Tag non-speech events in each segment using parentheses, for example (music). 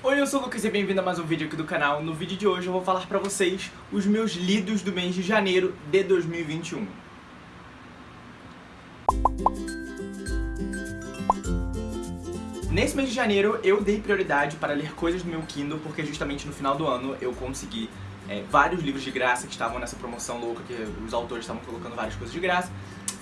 Oi, eu sou o Lucas e bem-vindo a mais um vídeo aqui do canal. No vídeo de hoje eu vou falar pra vocês os meus lidos do mês de janeiro de 2021. Nesse mês de janeiro eu dei prioridade para ler coisas do meu Kindle, porque justamente no final do ano eu consegui é, vários livros de graça que estavam nessa promoção louca, que os autores estavam colocando várias coisas de graça.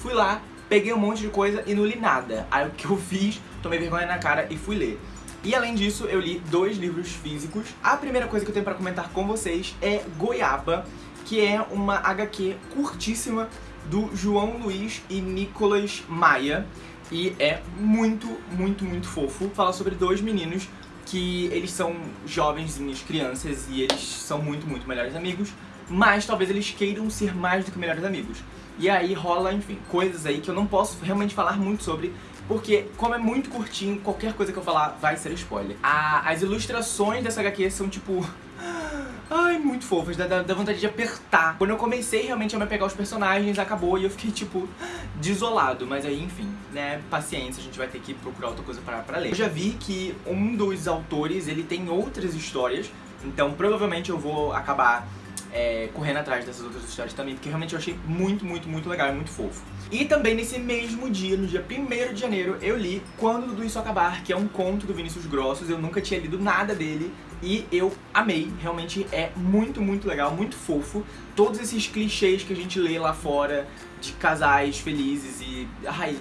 Fui lá, peguei um monte de coisa e não li nada. Aí o que eu fiz, tomei vergonha na cara e fui ler. E além disso, eu li dois livros físicos. A primeira coisa que eu tenho pra comentar com vocês é Goiaba, que é uma HQ curtíssima do João Luiz e Nicolas Maia. E é muito, muito, muito fofo. Fala sobre dois meninos que eles são jovenzinhos, crianças, e eles são muito, muito melhores amigos, mas talvez eles queiram ser mais do que melhores amigos. E aí rola, enfim, coisas aí que eu não posso realmente falar muito sobre, porque como é muito curtinho, qualquer coisa que eu falar vai ser spoiler. A, as ilustrações dessa HQ são tipo... (gasps) Ai, muito fofas, dá, dá, vontade de apertar. Quando eu comecei realmente a me pegar os personagens, acabou e eu fiquei, tipo, (gasps) desolado. Mas aí, enfim, né, paciência, a gente vai ter que procurar outra coisa pra, pra ler. Eu já vi que um dos autores, ele tem outras histórias, então provavelmente eu vou acabar é, correndo atrás dessas outras histórias também, porque realmente eu achei muito, muito, muito legal e muito fofo. E também nesse mesmo dia, no dia 1 de janeiro, eu li Quando Tudo Isso Acabar, que é um conto do Vinícius Grossos, eu nunca tinha lido nada dele, e eu amei, realmente é muito, muito legal, muito fofo. Todos esses clichês que a gente lê lá fora, de casais felizes e... ai,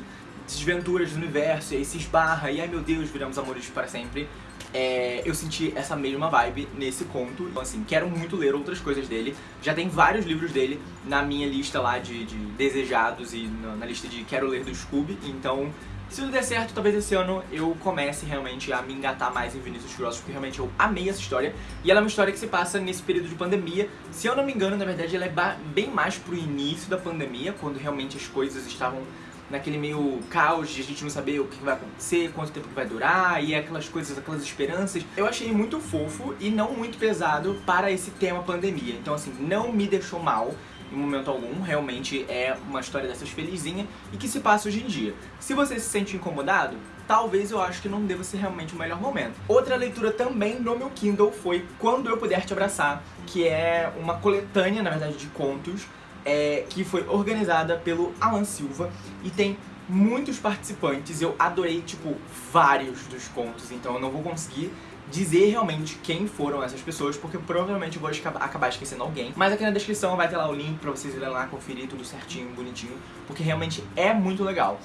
desventuras do universo, e aí se esbarra, e ai meu Deus, viramos amores para sempre é, eu senti essa mesma vibe nesse conto. Então assim, quero muito ler outras coisas dele. Já tem vários livros dele na minha lista lá de, de desejados e na, na, lista de quero ler do Scooby. Então, se tudo der certo, talvez esse ano eu comece realmente a me engatar mais em Vinícius Grossos, porque realmente eu amei essa história. E ela é uma história que se passa nesse período de pandemia. Se eu não me engano, na verdade, ela é bem mais pro início da pandemia, quando realmente as coisas estavam naquele meio caos de a gente não saber o que vai acontecer, quanto tempo que vai durar, e aquelas coisas, aquelas esperanças. Eu achei muito fofo e não muito pesado para esse tema pandemia. Então assim, não me deixou mal em momento algum, realmente é uma história dessas felizinha e que se passa hoje em dia. Se você se sente incomodado, talvez eu acho que não deva ser realmente o melhor momento. Outra leitura também no meu Kindle foi Quando Eu Puder Te Abraçar, que é uma coletânea, na verdade, de contos é, que foi organizada pelo Alan Silva e tem muitos participantes. Eu adorei, tipo, vários dos contos, então eu não vou conseguir dizer realmente quem foram essas pessoas, porque provavelmente eu vou acabar esquecendo alguém. Mas aqui na descrição vai ter lá o link pra vocês irem lá conferir tudo certinho, bonitinho, porque realmente é muito legal.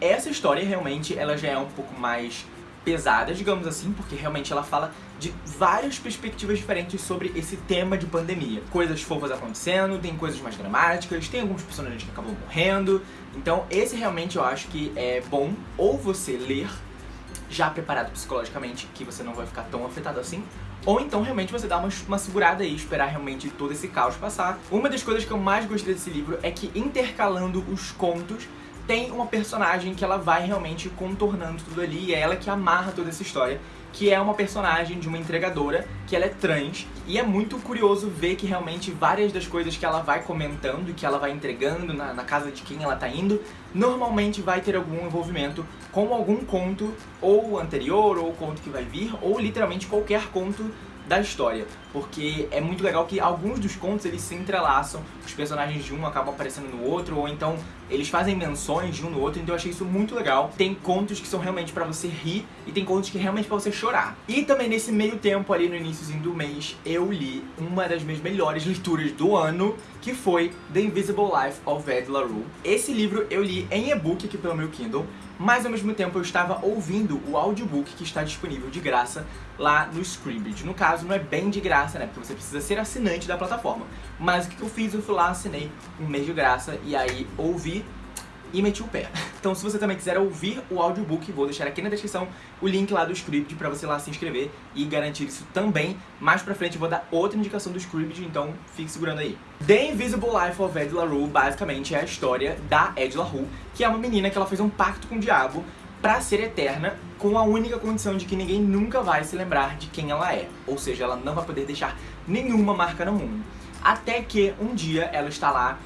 Essa história realmente, ela já é um pouco mais pesada, digamos assim, porque realmente ela fala de várias perspectivas diferentes sobre esse tema de pandemia. Coisas fofas acontecendo, tem coisas mais dramáticas, tem alguns personagens que acabam morrendo. Então esse realmente eu acho que é bom ou você ler já preparado psicologicamente, que você não vai ficar tão afetado assim, ou então realmente você dá uma, uma segurada aí, esperar realmente todo esse caos passar. Uma das coisas que eu mais gostei desse livro é que intercalando os contos, tem uma personagem que ela vai realmente contornando tudo ali e é ela que amarra toda essa história que é uma personagem de uma entregadora, que ela é trans, e é muito curioso ver que realmente várias das coisas que ela vai comentando e que ela vai entregando na, na casa de quem ela tá indo, normalmente vai ter algum envolvimento com algum conto, ou anterior, ou conto que vai vir, ou literalmente qualquer conto da história, porque é muito legal que alguns dos contos eles se entrelaçam, os personagens de um acabam aparecendo no outro, ou então eles fazem menções de um no outro, então eu achei isso muito legal. Tem contos que são realmente pra você rir, e tem contos que realmente pra você chorar. E também nesse meio tempo ali no iníciozinho do mês, eu li uma das minhas melhores leituras do ano, que foi The Invisible Life of Ed LaRue. Esse livro eu li em e-book aqui pelo meu Kindle, mas ao mesmo tempo eu estava ouvindo o audiobook que está disponível de graça lá no Scribd. No caso, não é bem de graça, né? Porque você precisa ser assinante da plataforma. Mas o que eu fiz? Eu fui lá, assinei um mês de graça e aí ouvi e meti o pé. (laughs) Então se você também quiser ouvir o audiobook, vou deixar aqui na descrição o link lá do script pra você lá se inscrever e garantir isso também. Mais pra frente eu vou dar outra indicação do script, então fique segurando aí. The Invisible Life of Ed LaRue basicamente é a história da Ed LaRue, que é uma menina que ela fez um pacto com o diabo pra ser eterna, com a única condição de que ninguém nunca vai se lembrar de quem ela é. Ou seja, ela não vai poder deixar nenhuma marca no mundo. Até que um dia ela está lá,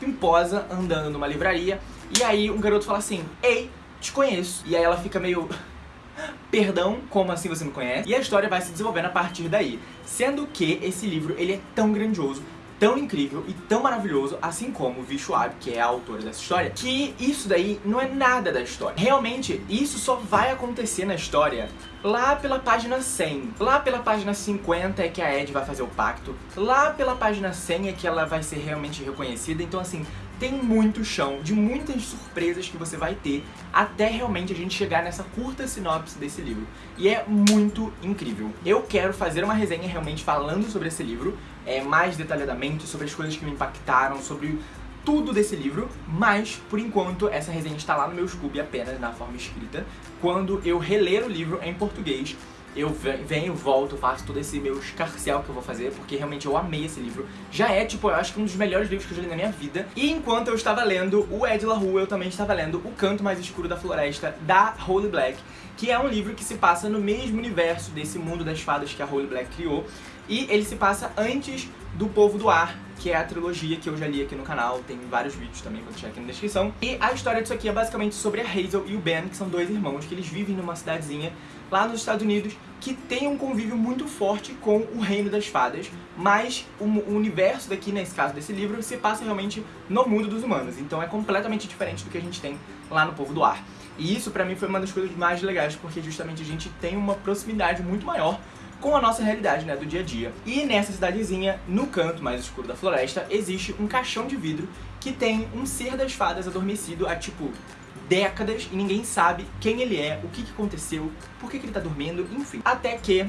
pimposa, andando numa livraria, e aí um garoto fala assim, ei, te conheço. E aí ela fica meio... (laughs) Perdão, como assim você me conhece? E a história vai se desenvolvendo a partir daí. Sendo que esse livro, ele é tão grandioso, tão incrível e tão maravilhoso, assim como Vi Schwab, que é a autora dessa história, que isso daí não é nada da história. Realmente, isso só vai acontecer na história lá pela página 100. Lá pela página 50 é que a Ed vai fazer o pacto. Lá pela página 100 é que ela vai ser realmente reconhecida. Então, assim, tem muito chão, de muitas surpresas que você vai ter até realmente a gente chegar nessa curta sinopse desse livro. E é muito incrível. Eu quero fazer uma resenha realmente falando sobre esse livro, é, mais detalhadamente, sobre as coisas que me impactaram, sobre tudo desse livro, mas, por enquanto, essa resenha está lá no meu Scooby apenas na forma escrita. Quando eu reler o livro em português, eu venho, volto, faço todo esse meu escarcel que eu vou fazer, porque realmente eu amei esse livro. Já é, tipo, eu acho que um dos melhores livros que eu já li na minha vida. E enquanto eu estava lendo o Ed La Rue, eu também estava lendo O Canto Mais Escuro da Floresta, da Holy Black, que é um livro que se passa no mesmo universo desse mundo das fadas que a Holy Black criou. E ele se passa antes do Povo do Ar, que é a trilogia que eu já li aqui no canal, tem vários vídeos também, vou deixar aqui na descrição. E a história disso aqui é basicamente sobre a Hazel e o Ben, que são dois irmãos, que eles vivem numa cidadezinha lá nos Estados Unidos, que tem um convívio muito forte com o reino das fadas, mas o, universo daqui, nesse caso desse livro, se passa realmente no mundo dos humanos, então é completamente diferente do que a gente tem lá no Povo do Ar. E isso pra mim foi uma das coisas mais legais, porque justamente a gente tem uma proximidade muito maior com a nossa realidade, né, do dia a dia. E nessa cidadezinha, no canto mais escuro da floresta, existe um caixão de vidro que tem um ser das fadas adormecido há, tipo, décadas e ninguém sabe quem ele é, o que, que aconteceu, por que, que ele tá dormindo, enfim. Até que,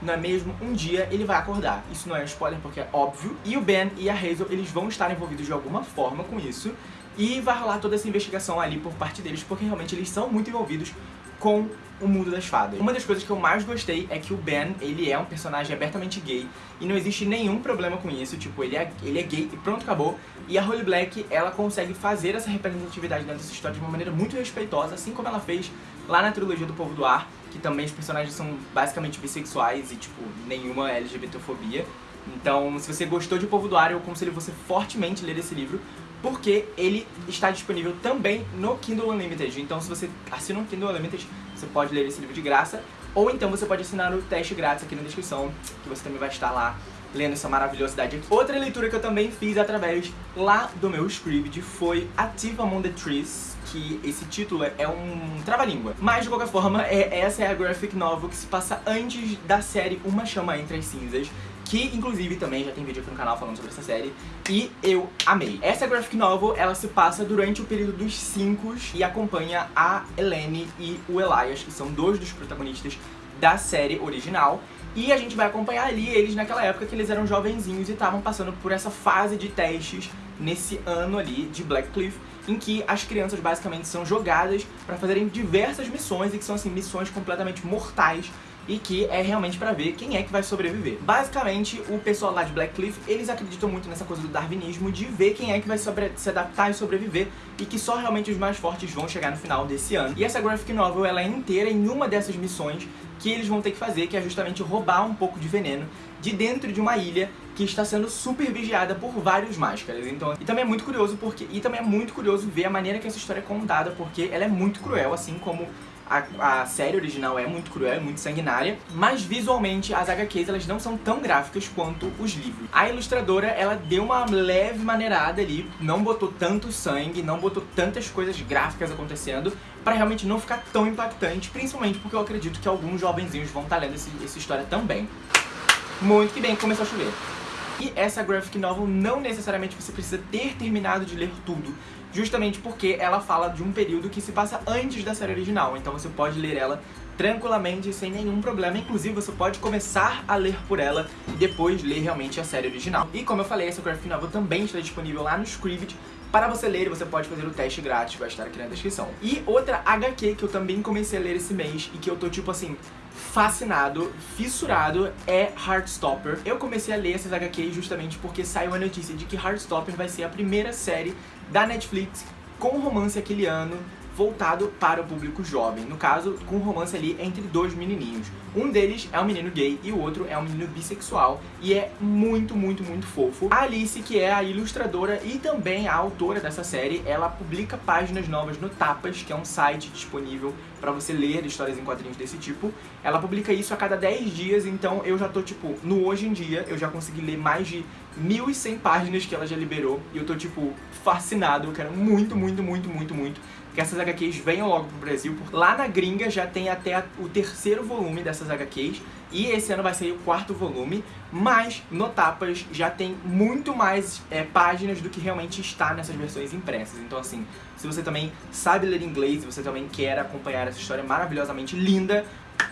não é mesmo, um dia ele vai acordar. Isso não é spoiler porque é óbvio. E o Ben e a Hazel, eles vão estar envolvidos de alguma forma com isso. E vai rolar toda essa investigação ali por parte deles, porque realmente eles são muito envolvidos com o mundo das fadas. Uma das coisas que eu mais gostei é que o Ben, ele é um personagem abertamente gay e não existe nenhum problema com isso, tipo, ele é, ele é gay e pronto, acabou. E a Holly Black, ela consegue fazer essa representatividade dentro dessa história de uma maneira muito respeitosa, assim como ela fez lá na trilogia do Povo do Ar, que também os personagens são basicamente bissexuais e, tipo, nenhuma LGBTfobia. Então, se você gostou de Povo do Ar, eu aconselho você fortemente ler esse livro, porque ele está disponível também no Kindle Unlimited. Então se você assina o Kindle Unlimited, você pode ler esse livro de graça, ou então você pode assinar o teste grátis aqui na descrição, que você também vai estar lá lendo essa maravilhosidade aqui. Outra leitura que eu também fiz através lá do meu script foi Active Among the Trees, que esse título é um trava-língua. Mas, de qualquer forma, é, essa é a graphic novel que se passa antes da série Uma Chama Entre as Cinzas, que inclusive também já tem vídeo aqui no canal falando sobre essa série, e eu amei. Essa graphic novel, ela se passa durante o período dos cinco e acompanha a Eleni e o Elias, que são dois dos protagonistas da série original, e a gente vai acompanhar ali eles naquela época que eles eram jovenzinhos e estavam passando por essa fase de testes nesse ano ali de Blackcliff, em que as crianças basicamente são jogadas para fazerem diversas missões e que são assim missões completamente mortais e que é realmente pra ver quem é que vai sobreviver. Basicamente, o pessoal lá de Blackcliff, eles acreditam muito nessa coisa do darwinismo, de ver quem é que vai se adaptar e sobreviver, e que só realmente os mais fortes vão chegar no final desse ano. E essa graphic novel, ela é inteira em uma dessas missões que eles vão ter que fazer, que é justamente roubar um pouco de veneno de dentro de uma ilha que está sendo super vigiada por vários máscaras. Então, e também é muito curioso porque e também é muito curioso ver a maneira que essa história é contada, porque ela é muito cruel, assim como a, a, série original é muito cruel, é muito sanguinária, mas visualmente as HQs elas não são tão gráficas quanto os livros. A ilustradora, ela deu uma leve maneirada ali, não botou tanto sangue, não botou tantas coisas gráficas acontecendo, pra realmente não ficar tão impactante, principalmente porque eu acredito que alguns jovenzinhos vão estar tá lendo esse, essa história também. Muito que bem, começou a chover. E essa graphic novel não necessariamente você precisa ter terminado de ler tudo justamente porque ela fala de um período que se passa antes da série original, então você pode ler ela tranquilamente, sem nenhum problema. Inclusive, você pode começar a ler por ela e depois ler realmente a série original. E como eu falei, essa graphic novel também está disponível lá no Scribd. Para você ler, você pode fazer o teste grátis, vai estar aqui na descrição. E outra HQ que eu também comecei a ler esse mês e que eu tô tipo assim, fascinado, fissurado, é Heartstopper. Eu comecei a ler essas HQs justamente porque saiu a notícia de que Heartstopper vai ser a primeira série da Netflix com romance aquele ano, voltado para o público jovem. No caso, com um romance ali entre dois menininhos. Um deles é um menino gay e o outro é um menino bissexual. E é muito, muito, muito fofo. A Alice, que é a ilustradora e também a autora dessa série, ela publica páginas novas no Tapas, que é um site disponível para você ler histórias em quadrinhos desse tipo. Ela publica isso a cada 10 dias, então eu já tô, tipo, no hoje em dia, eu já consegui ler mais de 1.100 páginas que ela já liberou. E eu tô, tipo, fascinado. Eu quero muito, muito, muito, muito, muito que essas HQs venham logo pro Brasil. Lá na gringa já tem até o terceiro volume dessas HQs. E esse ano vai sair o quarto volume. Mas no Tapas já tem muito mais é, páginas do que realmente está nessas versões impressas. Então assim, se você também sabe ler inglês e você também quer acompanhar essa história maravilhosamente linda,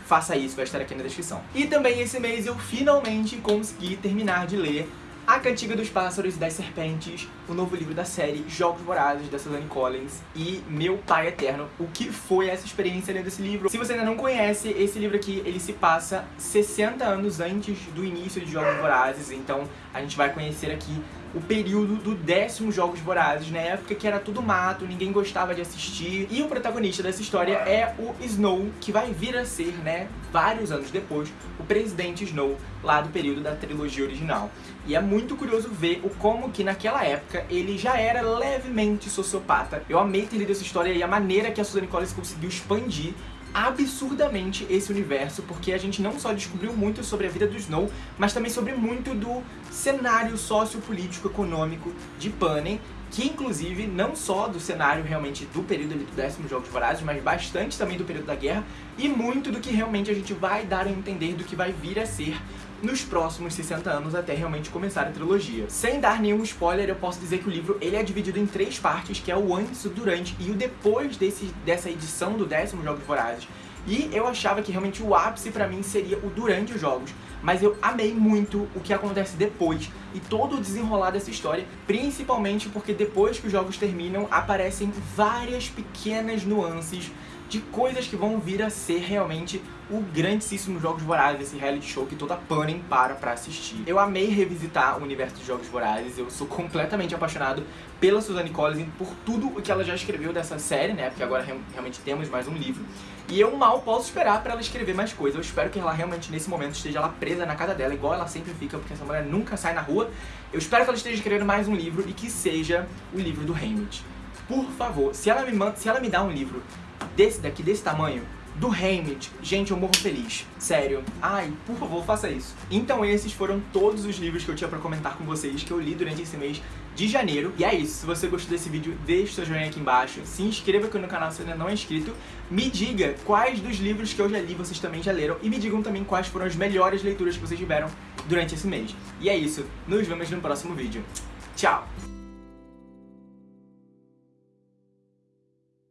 faça isso, vai estar aqui na descrição. E também esse mês eu finalmente consegui terminar de ler a Cantiga dos Pássaros e das Serpentes, o novo livro da série Jogos Vorazes, da Suzanne Collins, e Meu Pai Eterno. O que foi essa experiência lendo esse livro? Se você ainda não conhece, esse livro aqui, ele se passa 60 anos antes do início de Jogos Vorazes, então a gente vai conhecer aqui o período do décimo Jogos Vorazes, na época que era tudo mato, ninguém gostava de assistir. E o protagonista dessa história é o Snow, que vai vir a ser, né, vários anos depois, o presidente Snow, lá do período da trilogia original. E é muito curioso ver o como que naquela época ele já era levemente sociopata. Eu amei ter lido essa história e a maneira que a Suzanne Collins conseguiu expandir absurdamente esse universo, porque a gente não só descobriu muito sobre a vida do Snow, mas também sobre muito do cenário sociopolítico econômico de Panem, que inclusive não só do cenário realmente do período do décimo Jogos Vorazes, mas bastante também do período da guerra, e muito do que realmente a gente vai dar a entender do que vai vir a ser nos próximos 60 anos até realmente começar a trilogia. Sem dar nenhum spoiler, eu posso dizer que o livro ele é dividido em três partes, que é o antes, o durante e o depois desse, dessa edição do décimo Jogos Vorazes. E eu achava que realmente o ápice pra mim seria o durante os jogos, mas eu amei muito o que acontece depois e todo o desenrolar dessa história, principalmente porque depois que os jogos terminam, aparecem várias pequenas nuances de coisas que vão vir a ser realmente o grandíssimo Jogos Vorazes, esse reality show que toda Panem para pra assistir. Eu amei revisitar o universo de Jogos Vorazes, eu sou completamente apaixonado pela Suzanne Collins, por tudo o que ela já escreveu dessa série, né, porque agora realmente temos mais um livro. E eu mal posso esperar pra ela escrever mais coisas, eu espero que ela realmente nesse momento esteja lá presa na casa dela, igual ela sempre fica, porque essa mulher nunca sai na rua. Eu espero que ela esteja escrevendo mais um livro e que seja o livro do Hamlet. Por favor, se ela me, manda, se ela me dá um livro desse daqui, desse tamanho, do Hamlet, gente, eu morro feliz. Sério. Ai, por favor, faça isso. Então esses foram todos os livros que eu tinha pra comentar com vocês, que eu li durante esse mês de janeiro. E é isso, se você gostou desse vídeo, deixe seu joinha aqui embaixo, se inscreva aqui no canal se ainda não é inscrito, me diga quais dos livros que eu já li vocês também já leram, e me digam também quais foram as melhores leituras que vocês tiveram durante esse mês. E é isso, nos vemos no próximo vídeo. Tchau!